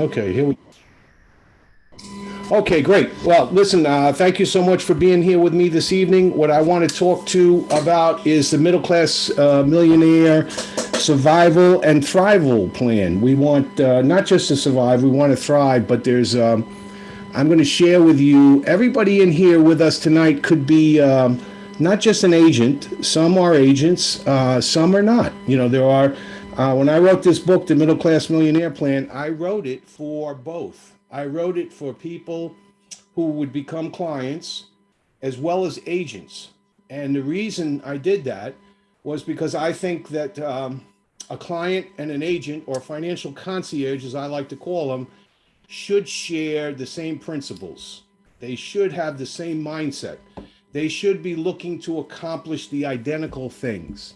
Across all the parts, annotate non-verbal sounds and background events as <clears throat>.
Okay, here we. Okay, great. Well, listen, uh, thank you so much for being here with me this evening. What I want to talk to about is the middle class uh, millionaire survival and thrival plan. We want uh, not just to survive, we want to thrive, but there's, um, I'm going to share with you, everybody in here with us tonight could be um, not just an agent. Some are agents, uh, some are not. You know, there are uh, when I wrote this book, The Middle Class Millionaire Plan, I wrote it for both. I wrote it for people who would become clients as well as agents. And the reason I did that was because I think that um, a client and an agent or financial concierge, as I like to call them, should share the same principles. They should have the same mindset. They should be looking to accomplish the identical things.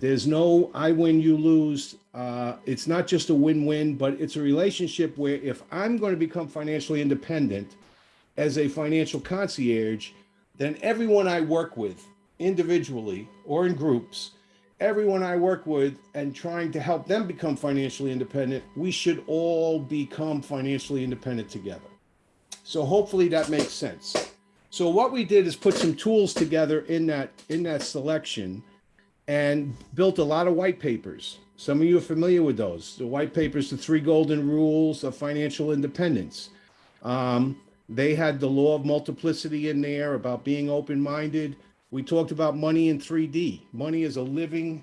There's no I win, you lose. Uh, it's not just a win-win, but it's a relationship where if I'm going to become financially independent as a financial concierge, then everyone I work with individually or in groups, everyone I work with and trying to help them become financially independent, we should all become financially independent together. So hopefully that makes sense. So what we did is put some tools together in that in that selection and built a lot of white papers. Some of you are familiar with those. The white papers, the three golden rules of financial independence. Um, they had the law of multiplicity in there about being open-minded. We talked about money in 3D. Money is a living,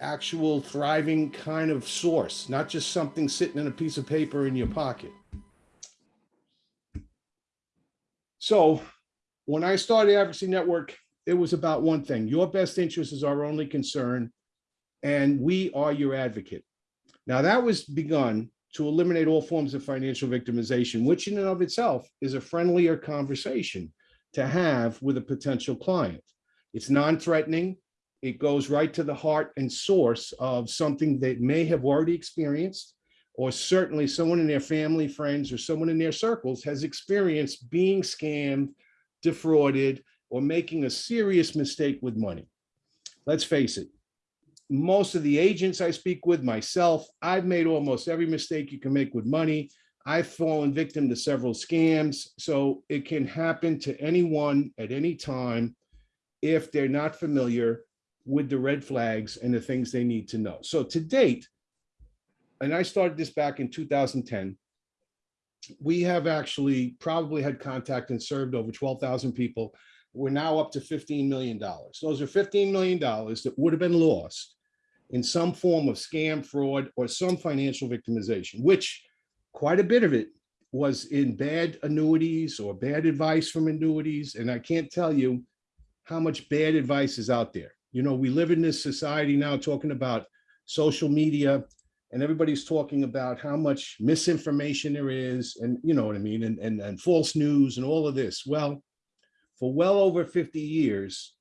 actual, thriving kind of source, not just something sitting in a piece of paper in your pocket. So when I started Advocacy Network it was about one thing. Your best interest is our only concern, and we are your advocate. Now that was begun to eliminate all forms of financial victimization, which in and of itself is a friendlier conversation to have with a potential client. It's non-threatening. It goes right to the heart and source of something they may have already experienced, or certainly someone in their family, friends, or someone in their circles has experienced being scammed, defrauded, or making a serious mistake with money. Let's face it, most of the agents I speak with, myself, I've made almost every mistake you can make with money. I've fallen victim to several scams. So it can happen to anyone at any time if they're not familiar with the red flags and the things they need to know. So to date, and I started this back in 2010, we have actually probably had contact and served over 12,000 people we're now up to $15 million. Those are $15 million that would have been lost in some form of scam, fraud, or some financial victimization, which quite a bit of it was in bad annuities or bad advice from annuities. And I can't tell you how much bad advice is out there. You know, we live in this society now talking about social media and everybody's talking about how much misinformation there is and you know what I mean, and, and, and false news and all of this. Well, for well over 50 years,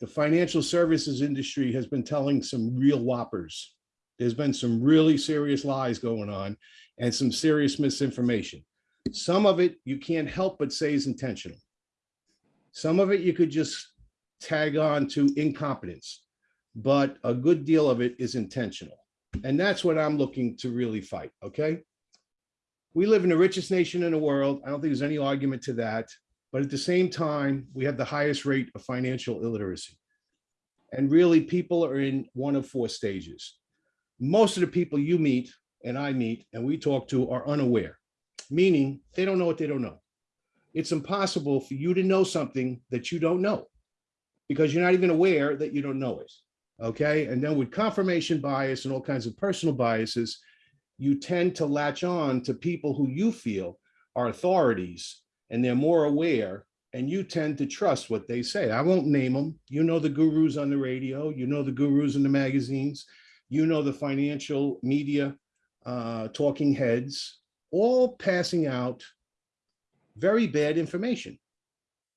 the financial services industry has been telling some real whoppers. There's been some really serious lies going on and some serious misinformation. Some of it you can't help but say is intentional. Some of it you could just tag on to incompetence, but a good deal of it is intentional. And that's what I'm looking to really fight, okay? We live in the richest nation in the world. I don't think there's any argument to that. But at the same time, we have the highest rate of financial illiteracy. And really people are in one of four stages. Most of the people you meet and I meet and we talk to are unaware, meaning they don't know what they don't know. It's impossible for you to know something that you don't know because you're not even aware that you don't know it. Okay. And then with confirmation bias and all kinds of personal biases, you tend to latch on to people who you feel are authorities and they're more aware and you tend to trust what they say. I won't name them. You know the gurus on the radio, you know the gurus in the magazines, you know the financial media uh, talking heads, all passing out very bad information.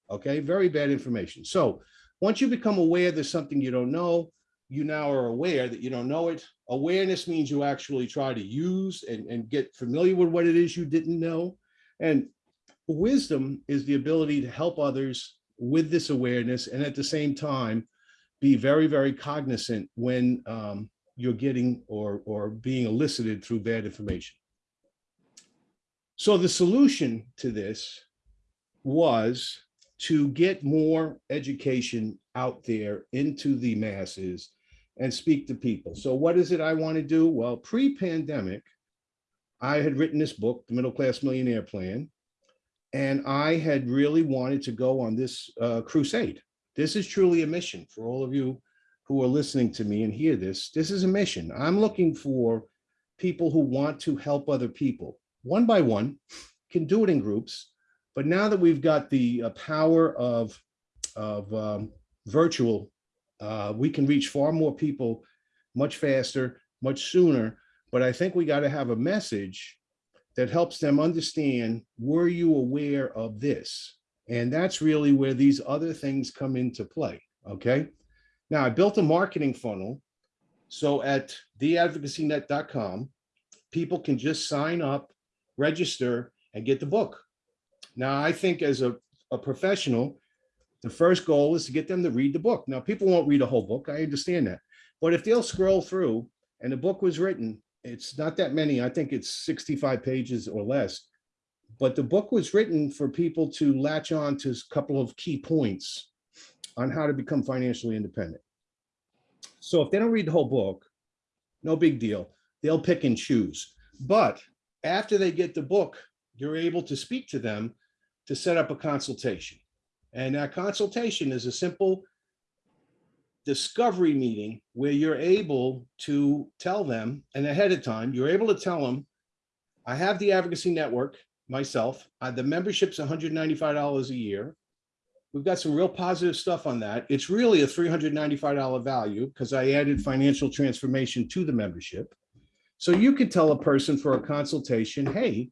Okay, very bad information. So once you become aware there's something you don't know, you now are aware that you don't know it. Awareness means you actually try to use and, and get familiar with what it is you didn't know. And wisdom is the ability to help others with this awareness and at the same time be very very cognizant when um, you're getting or or being elicited through bad information So the solution to this was to get more education out there into the masses and speak to people. So what is it I want to do? Well, pre-pandemic, I had written this book, The Middle Class Millionaire Plan, and I had really wanted to go on this uh, crusade. This is truly a mission for all of you who are listening to me and hear this. This is a mission. I'm looking for people who want to help other people one by one, can do it in groups. But now that we've got the uh, power of, of um, virtual, uh, we can reach far more people much faster, much sooner. But I think we got to have a message that helps them understand, were you aware of this? And that's really where these other things come into play, okay? Now, I built a marketing funnel. So at theadvocacynet.com, people can just sign up, register, and get the book. Now, I think as a, a professional, the first goal is to get them to read the book. Now, people won't read a whole book. I understand that. But if they'll scroll through and the book was written, it's not that many. I think it's 65 pages or less. But the book was written for people to latch on to a couple of key points on how to become financially independent. So if they don't read the whole book, no big deal. They'll pick and choose. But after they get the book, you're able to speak to them to set up a consultation. And that consultation is a simple discovery meeting where you're able to tell them, and ahead of time, you're able to tell them, I have the advocacy network myself. Uh, the membership's $195 a year. We've got some real positive stuff on that. It's really a $395 value because I added financial transformation to the membership. So you could tell a person for a consultation, hey,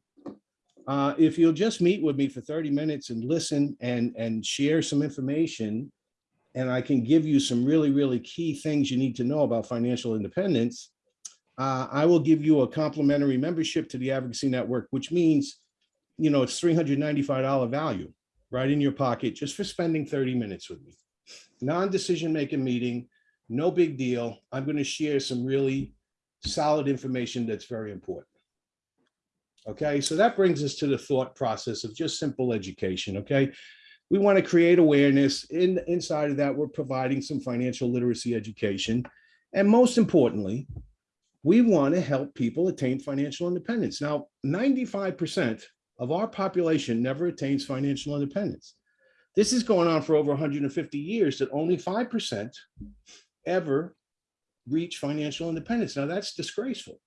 uh, if you'll just meet with me for 30 minutes and listen and, and share some information, and I can give you some really, really key things you need to know about financial independence, uh, I will give you a complimentary membership to the Advocacy Network, which means, you know, it's $395 value right in your pocket just for spending 30 minutes with me. Non-decision making meeting, no big deal. I'm going to share some really solid information that's very important. Okay, so that brings us to the thought process of just simple education. Okay, we want to create awareness. In inside of that, we're providing some financial literacy education, and most importantly, we want to help people attain financial independence. Now, 95% of our population never attains financial independence. This is going on for over 150 years that only 5% ever reach financial independence. Now that's disgraceful,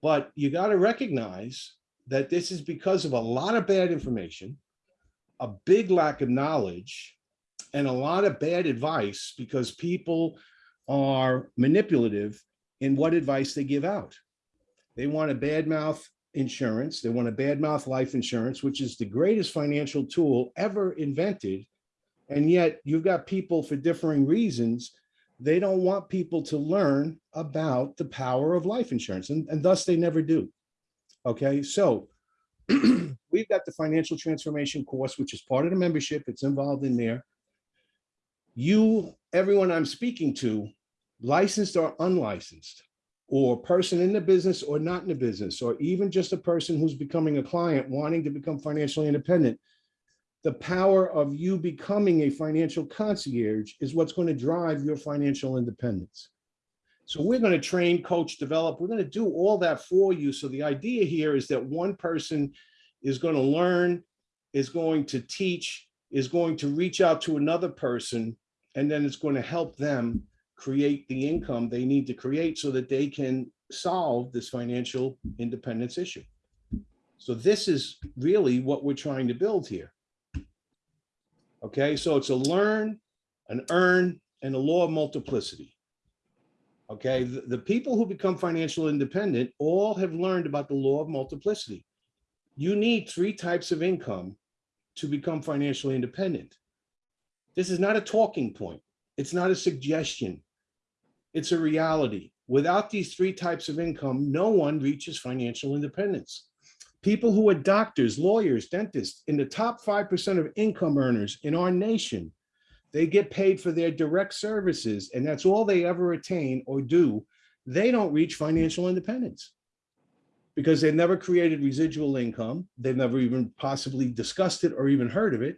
but you got to recognize that this is because of a lot of bad information, a big lack of knowledge, and a lot of bad advice because people are manipulative in what advice they give out. They want to badmouth insurance. They want to badmouth life insurance, which is the greatest financial tool ever invented. And yet you've got people for differing reasons. They don't want people to learn about the power of life insurance and, and thus they never do. Okay, so <clears throat> we've got the financial transformation course, which is part of the membership. It's involved in there. You, everyone I'm speaking to, licensed or unlicensed, or person in the business or not in the business, or even just a person who's becoming a client wanting to become financially independent, the power of you becoming a financial concierge is what's going to drive your financial independence. So we're going to train, coach, develop. We're going to do all that for you. So the idea here is that one person is going to learn, is going to teach, is going to reach out to another person, and then it's going to help them create the income they need to create so that they can solve this financial independence issue. So this is really what we're trying to build here. Okay, so it's a learn, an earn, and a law of multiplicity. Okay, the, the people who become financial independent all have learned about the law of multiplicity. You need three types of income to become financially independent. This is not a talking point. It's not a suggestion. It's a reality. Without these three types of income, no one reaches financial independence. People who are doctors, lawyers, dentists, in the top 5% of income earners in our nation, they get paid for their direct services and that's all they ever attain or do. They don't reach financial independence. because they've never created residual income. They've never even possibly discussed it or even heard of it.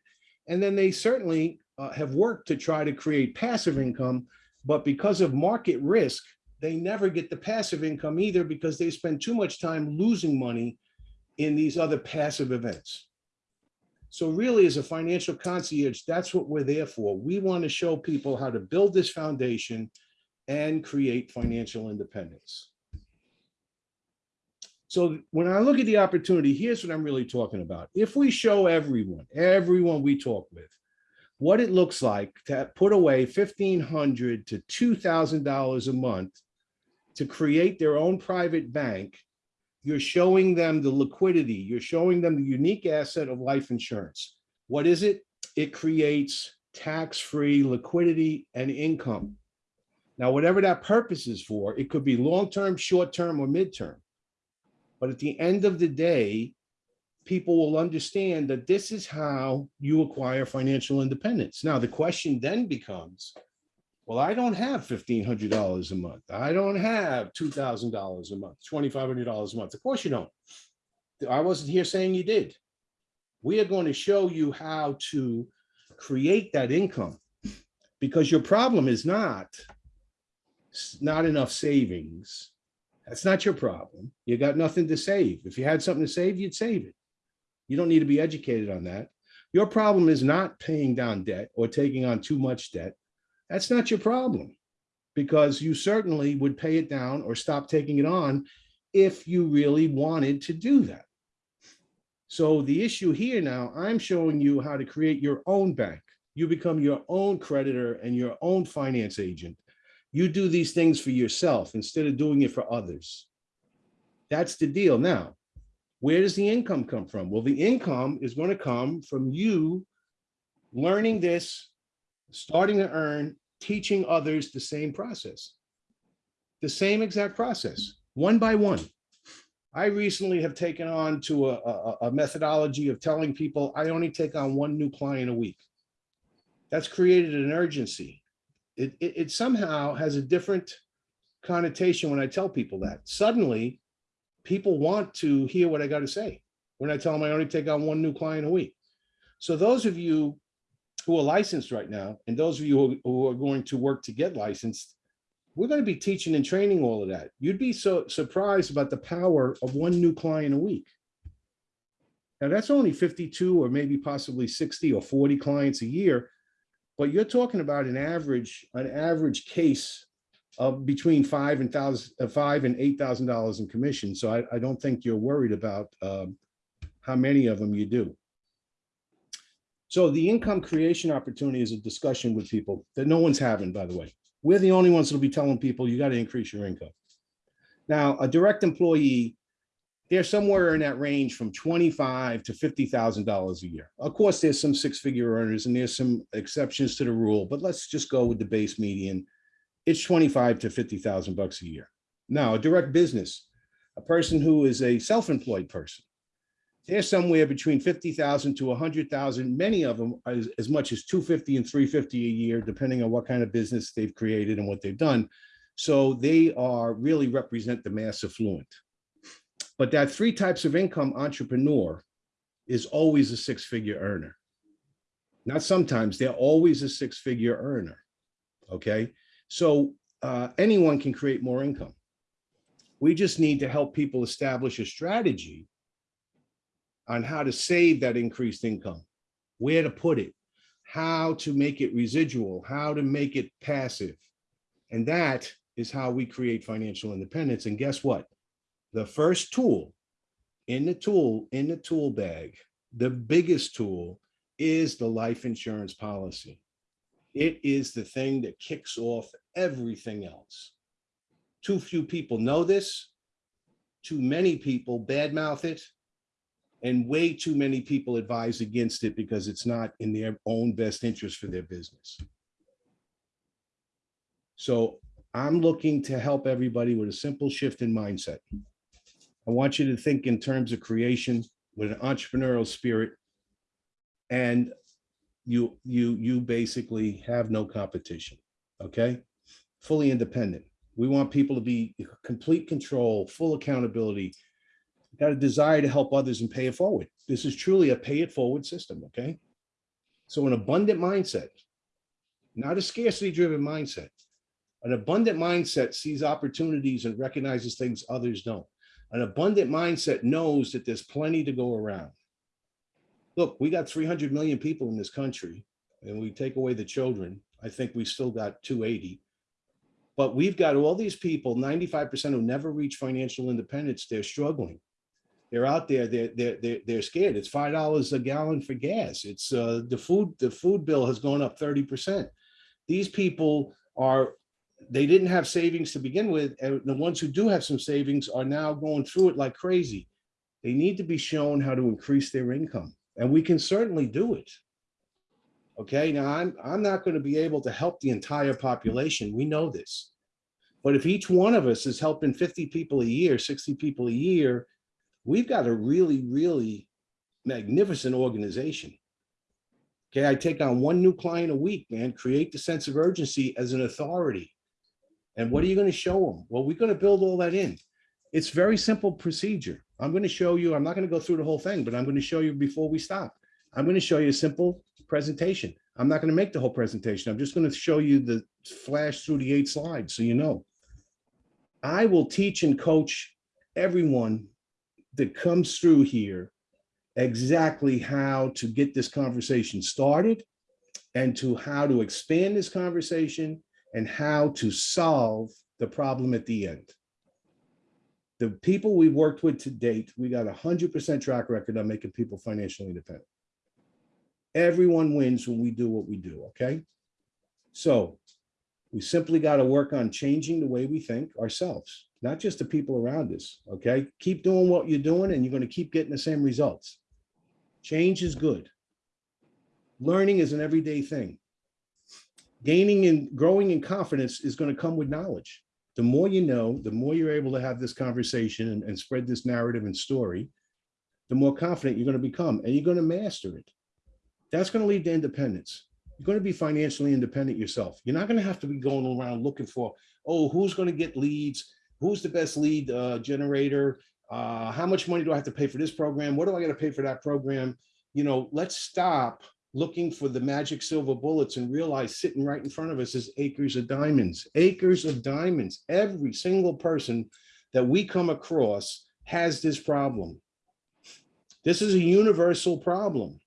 And then they certainly uh, have worked to try to create passive income, but because of market risk, they never get the passive income either because they spend too much time losing money in these other passive events. So really, as a financial concierge, that's what we're there for. We want to show people how to build this foundation and create financial independence. So when I look at the opportunity, here's what I'm really talking about. If we show everyone, everyone we talk with, what it looks like to put away 1,500 to $2,000 a month to create their own private bank, you're showing them the liquidity, you're showing them the unique asset of life insurance. What is it? It creates tax-free liquidity and income. Now, whatever that purpose is for, it could be long-term, short-term, or mid-term. But at the end of the day, people will understand that this is how you acquire financial independence. Now, the question then becomes, well, I don't have fifteen hundred dollars a month. I don't have two thousand dollars a month, twenty-five hundred dollars a month. Of course you don't. I wasn't here saying you did. We are going to show you how to create that income because your problem is not not enough savings. That's not your problem. You got nothing to save. If you had something to save, you'd save it. You don't need to be educated on that. Your problem is not paying down debt or taking on too much debt. That's not your problem because you certainly would pay it down or stop taking it on if you really wanted to do that. So the issue here now, I'm showing you how to create your own bank. You become your own creditor and your own finance agent. You do these things for yourself instead of doing it for others. That's the deal. Now, where does the income come from? Well, the income is going to come from you learning this, starting to earn, teaching others the same process. The same exact process, one by one. I recently have taken on to a, a, a methodology of telling people I only take on one new client a week. That's created an urgency. It, it, it somehow has a different connotation when I tell people that. Suddenly, people want to hear what I got to say when I tell them I only take on one new client a week. So those of you who are licensed right now, and those of you who- are going to work to get licensed, we're going to be teaching and training all of that. You'd be so surprised about the power of one new client a week. Now, that's only 52 or maybe possibly 60 or 40 clients a year, but you're talking about an average, an average case of between five and thousand, uh, five and eight thousand dollars in commission. So I, I don't think you're worried about um, how many of them you do. So the income creation opportunity is a discussion with people that no one's having, by the way. We're the only ones that'll be telling people you got to increase your income. Now, a direct employee, they're somewhere in that range from twenty-five to fifty thousand dollars a year. Of course, there's some six-figure earners and there's some exceptions to the rule, but let's just go with the base median. It's twenty-five to fifty thousand bucks a year. Now, a direct business, a person who is a self-employed person, they're somewhere between fifty thousand to hundred thousand. Many of them as, as much as two fifty and three fifty a year, depending on what kind of business they've created and what they've done. So they are really represent the mass affluent. But that three types of income entrepreneur is always a six-figure earner. Not sometimes, they're always a six-figure earner. Okay, so uh, anyone can create more income. We just need to help people establish a strategy on how to save that increased income, where to put it, how to make it residual, how to make it passive. And that is how we create financial independence. And guess what? The first tool in the tool, in the tool bag, the biggest tool is the life insurance policy. It is the thing that kicks off everything else. Too few people know this. Too many people badmouth it. And way too many people advise against it because it's not in their own best interest for their business. So I'm looking to help everybody with a simple shift in mindset. I want you to think in terms of creation with an entrepreneurial spirit. And you, you, you basically have no competition, okay? Fully independent. We want people to be complete control, full accountability. Got a desire to help others and pay it forward. This is truly a pay it forward system, okay? So an abundant mindset, not a scarcity driven mindset. An abundant mindset sees opportunities and recognizes things others don't. An abundant mindset knows that there's plenty to go around. Look, we got 300 million people in this country and we take away the children. I think we still got 280. But we've got all these people, 95% who never reach financial independence. They're struggling. They're out there, they're, they're, they're, they're scared. It's $5 a gallon for gas. It's uh, the food, the food bill has gone up 30%. These people are, they didn't have savings to begin with. And the ones who do have some savings are now going through it like crazy. They need to be shown how to increase their income and we can certainly do it. Okay, now I'm, I'm not going to be able to help the entire population. We know this. But if each one of us is helping 50 people a year, 60 people a year, we've got a really, really magnificent organization. Okay, I take on one new client a week, man, create the sense of urgency as an authority. And what are you going to show them? Well, we're going to build all that in. It's very simple procedure. I'm going to show you, I'm not going to go through the whole thing, but I'm going to show you before we stop. I'm going to show you a simple presentation. I'm not going to make the whole presentation. I'm just going to show you the flash through the eight slides so you know. I will teach and coach everyone that comes through here exactly how to get this conversation started and to how to expand this conversation and how to solve the problem at the end the people we've worked with to date, we got a hundred percent track record on making people financially independent. Everyone wins when we do what we do, okay? So we simply got to work on changing the way we think ourselves, not just the people around us, okay? Keep doing what you're doing and you're going to keep getting the same results. Change is good. Learning is an everyday thing. Gaining and growing in confidence is going to come with knowledge the more you know, the more you're able to have this conversation and, and spread this narrative and story, the more confident you're going to become and you're going to master it. That's going to lead to independence. You're going to be financially independent yourself. You're not going to have to be going around looking for, oh, who's going to get leads? Who's the best lead uh, generator? Uh, how much money do I have to pay for this program? What do I got to pay for that program? You know, let's stop looking for the magic silver bullets and realize sitting right in front of us is acres of diamonds, acres of diamonds. Every single person that we come across has this problem. This is a universal problem,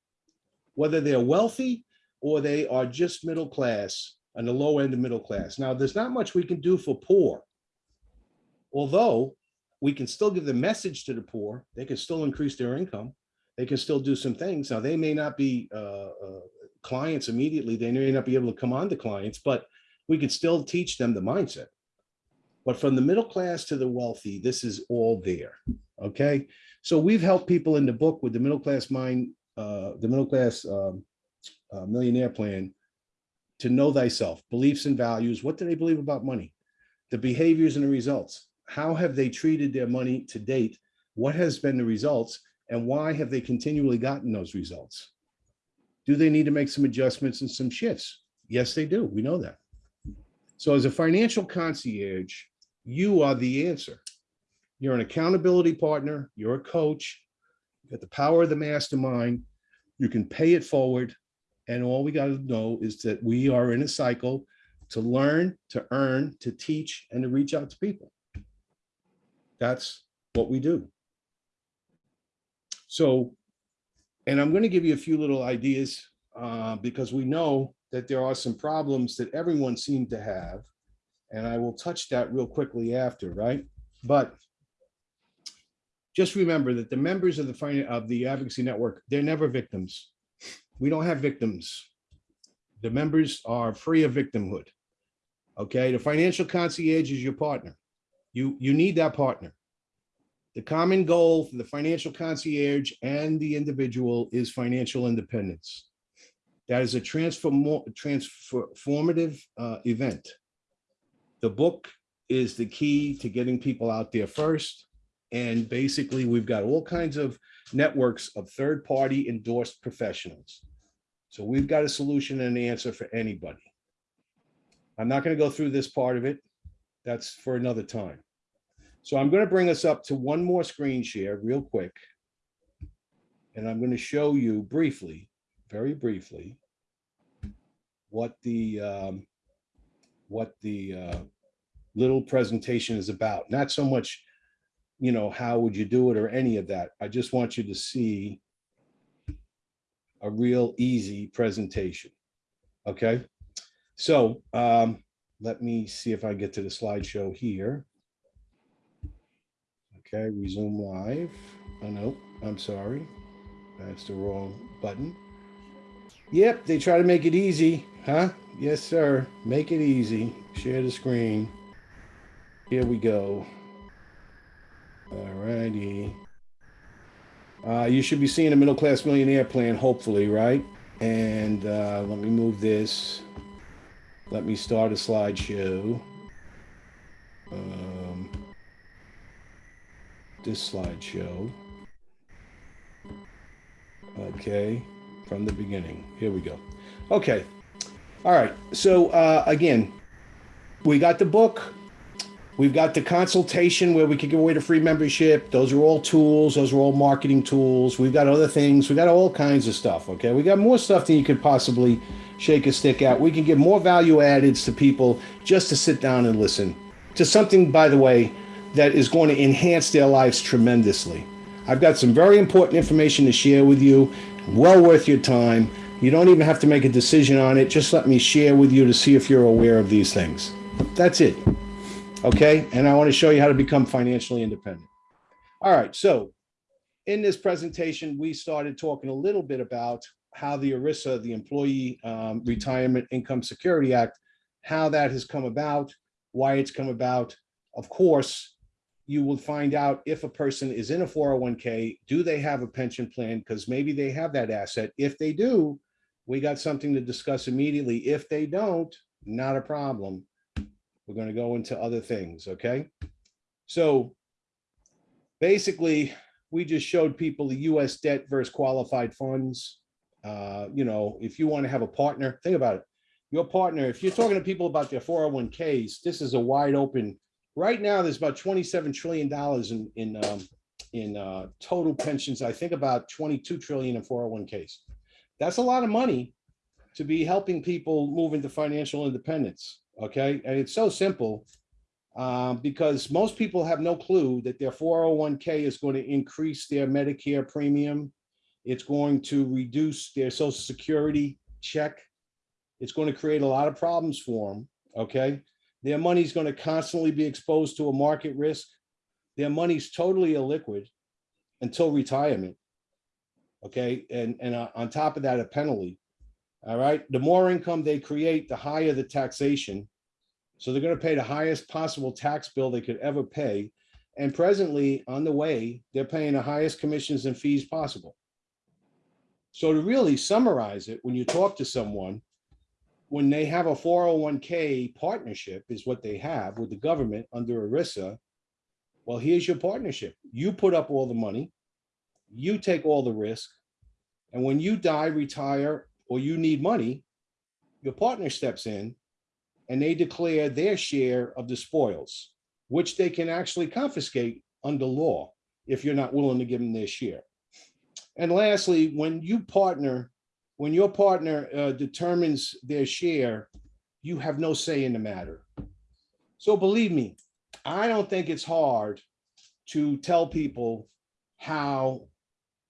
whether they're wealthy or they are just middle class and the low end of middle class. Now, there's not much we can do for poor. Although we can still give the message to the poor, they can still increase their income they can still do some things. Now, they may not be uh, uh, clients immediately. They may not be able to come on to clients, but we could still teach them the mindset. But from the middle class to the wealthy, this is all there. Okay. So we've helped people in the book with the middle class mind, uh, the middle class um, uh, millionaire plan to know thyself, beliefs and values. What do they believe about money? The behaviors and the results. How have they treated their money to date? What has been the results? And why have they continually gotten those results? Do they need to make some adjustments and some shifts? Yes, they do. We know that. So as a financial concierge, you are the answer. You're an accountability partner. You're a coach. You've got the power of the mastermind. You can pay it forward. And all we got to know is that we are in a cycle to learn, to earn, to teach, and to reach out to people. That's what we do. So, and I'm going to give you a few little ideas uh, because we know that there are some problems that everyone seemed to have. And I will touch that real quickly after, right? But just remember that the members of the of the advocacy network, they're never victims. We don't have victims. The members are free of victimhood. Okay, the financial concierge is your partner. You, you need that partner. The common goal for the financial concierge and the individual is financial independence. That is a transform transformative uh, event. The book is the key to getting people out there first. And basically, we've got all kinds of networks of third-party endorsed professionals. So we've got a solution and an answer for anybody. I'm not going to go through this part of it. That's for another time. So I'm going to bring us up to one more screen share real quick. And I'm going to show you briefly, very briefly, what the, um, what the uh, little presentation is about. Not so much, you know, how would you do it or any of that. I just want you to see a real easy presentation. Okay, so um, let me see if I get to the slideshow here. Okay, resume live. Oh, no, I'm sorry. That's the wrong button. Yep, they try to make it easy, huh? Yes, sir. Make it easy. Share the screen. Here we go. All righty. Uh, you should be seeing a middle class millionaire plan, hopefully, right? And uh, let me move this. Let me start a slideshow. Um, this slideshow. Okay, from the beginning. Here we go. Okay. All right. So uh, again, we got the book. We've got the consultation where we can give away the free membership. Those are all tools. Those are all marketing tools. We've got other things. We got all kinds of stuff. Okay. We got more stuff than you could possibly shake a stick at. We can give more value added to people just to sit down and listen to something, by the way, that is going to enhance their lives tremendously. I've got some very important information to share with you. Well worth your time. You don't even have to make a decision on it. Just let me share with you to see if you're aware of these things. That's it okay? And I want to show you how to become financially independent. All right, so in this presentation, we started talking a little bit about how the ERISA, the Employee um, Retirement Income Security Act, how that has come about, why it's come about. Of course, you will find out if a person is in a 401k, do they have a pension plan? Because maybe they have that asset. If they do, we got something to discuss immediately. If they don't, not a problem. We're going to go into other things, okay? So basically, we just showed people the US debt versus qualified funds. Uh, you know, if you want to have a partner, think about it. Your partner, if you're talking to people about their 401ks, this is a wide open. Right now, there's about 27 trillion dollars in in um, in uh, total pensions. I think about 22 trillion in 401ks. That's a lot of money to be helping people move into financial independence okay? And it's so simple um, because most people have no clue that their 401k is going to increase their Medicare premium. It's going to reduce their social security check. It's going to create a lot of problems for them, okay? Their money's going to constantly be exposed to a market risk. Their money's totally illiquid until retirement, okay? And, and on top of that, a penalty. All right. The more income they create, the higher the taxation. So they're going to pay the highest possible tax bill they could ever pay. And presently on the way, they're paying the highest commissions and fees possible. So to really summarize it, when you talk to someone, when they have a 401k partnership is what they have with the government under ERISA, well, here's your partnership. You put up all the money, you take all the risk, and when you die, retire, or you need money, your partner steps in and they declare their share of the spoils, which they can actually confiscate under law if you're not willing to give them their share. And lastly, when you partner, when your partner uh, determines their share, you have no say in the matter. So believe me, I don't think it's hard to tell people how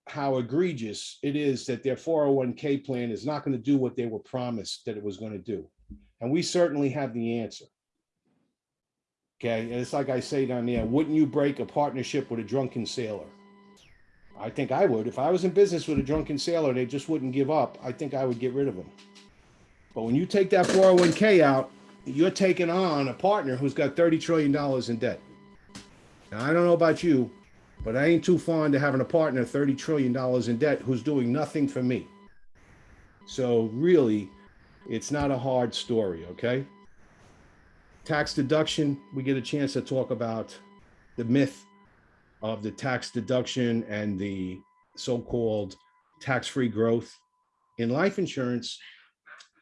how egregious it is that their 401k plan is not going to do what they were promised that it was going to do. And we certainly have the answer. Okay, and it's like I say down there, wouldn't you break a partnership with a drunken sailor? I think I would. If I was in business with a drunken sailor, they just wouldn't give up. I think I would get rid of them. But when you take that 401k out, you're taking on a partner who's got $30 trillion in debt. Now, I don't know about you, but I ain't too fond of having a partner $30 trillion in debt who's doing nothing for me. So really, it's not a hard story, okay? Tax deduction, we get a chance to talk about the myth of the tax deduction and the so-called tax-free growth. In life insurance,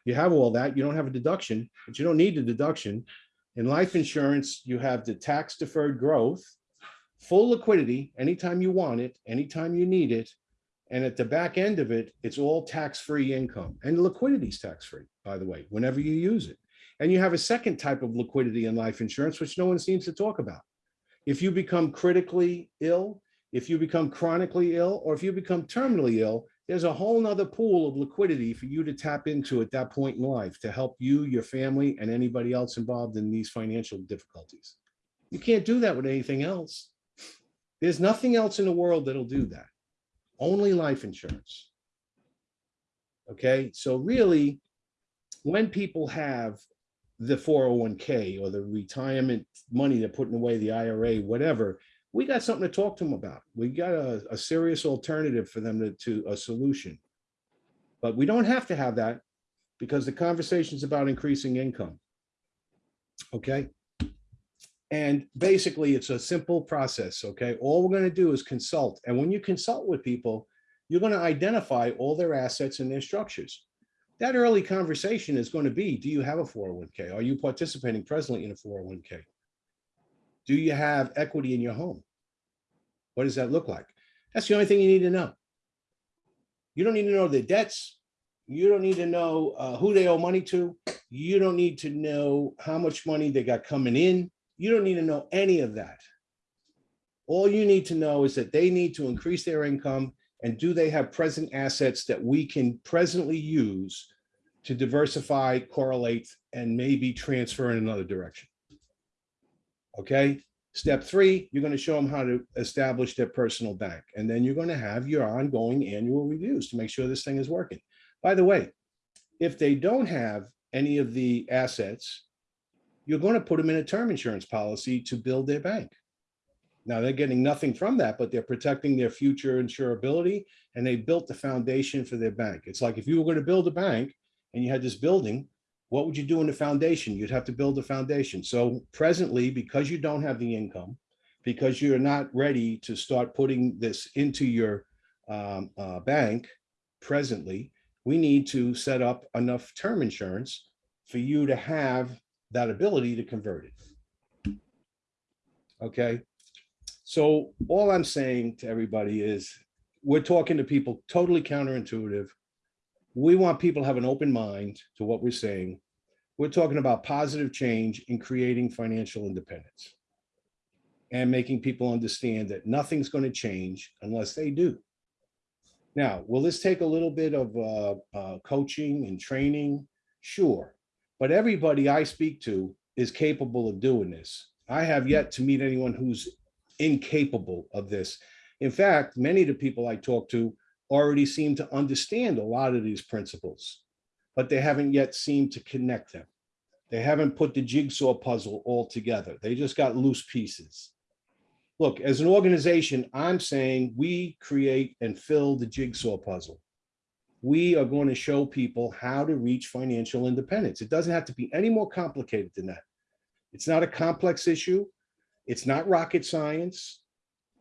you have all that. You don't have a deduction, but you don't need a deduction. In life insurance, you have the tax deferred growth full liquidity anytime you want it, anytime you need it. And at the back end of it, it's all tax-free income and liquidity is tax-free, by the way, whenever you use it. And you have a second type of liquidity in life insurance, which no one seems to talk about. If you become critically ill, if you become chronically ill, or if you become terminally ill, there's a whole nother pool of liquidity for you to tap into at that point in life to help you, your family, and anybody else involved in these financial difficulties. You can't do that with anything else. There's nothing else in the world that'll do that. Only life insurance. Okay, so really, when people have the 401k or the retirement money they're putting away, the IRA, whatever, we got something to talk to them about. We got a, a serious alternative for them to, to a solution. But we don't have to have that because the conversation is about increasing income. Okay. And basically, it's a simple process. Okay. All we're going to do is consult. And when you consult with people, you're going to identify all their assets and their structures. That early conversation is going to be, do you have a 401k? Are you participating presently in a 401k? Do you have equity in your home? What does that look like? That's the only thing you need to know. You don't need to know their debts. You don't need to know uh, who they owe money to. You don't need to know how much money they got coming in. You don't need to know any of that. All you need to know is that they need to increase their income and do they have present assets that we can presently use to diversify, correlate, and maybe transfer in another direction. Okay, step three, you're going to show them how to establish their personal bank. And then you're going to have your ongoing annual reviews to make sure this thing is working. By the way, if they don't have any of the assets, you're going to put them in a term insurance policy to build their bank. Now they're getting nothing from that, but they're protecting their future insurability and they built the foundation for their bank. It's like if you were going to build a bank and you had this building, what would you do in the foundation? You'd have to build a foundation. So presently, because you don't have the income, because you're not ready to start putting this into your um, uh, bank presently, we need to set up enough term insurance for you to have that ability to convert it. Okay, so all I'm saying to everybody is we're talking to people totally counterintuitive. We want people to have an open mind to what we're saying. We're talking about positive change in creating financial independence and making people understand that nothing's going to change unless they do. Now, will this take a little bit of uh, uh, coaching and training? Sure. But everybody I speak to is capable of doing this. I have yet to meet anyone who's incapable of this. In fact, many of the people I talk to already seem to understand a lot of these principles, but they haven't yet seemed to connect them. They haven't put the jigsaw puzzle all together. They just got loose pieces. Look, as an organization, I'm saying we create and fill the jigsaw puzzle. We are going to show people how to reach financial independence. It doesn't have to be any more complicated than that. It's not a complex issue. It's not rocket science.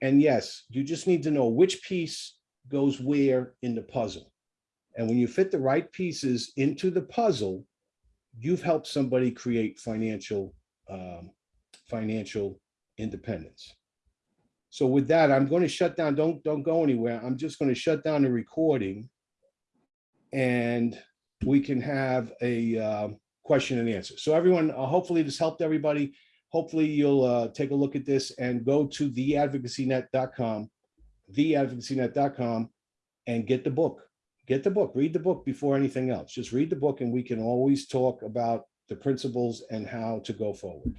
And yes, you just need to know which piece goes where in the puzzle. And when you fit the right pieces into the puzzle, you've helped somebody create financial, um, financial independence. So with that, I'm going to shut down. Don't don't go anywhere. I'm just going to shut down the recording, and we can have a uh, question and answer. So everyone, uh, hopefully this helped everybody hopefully you'll uh, take a look at this and go to theadvocacynet.com, theadvocacynet.com, and get the book. Get the book, read the book before anything else. Just read the book and we can always talk about the principles and how to go forward.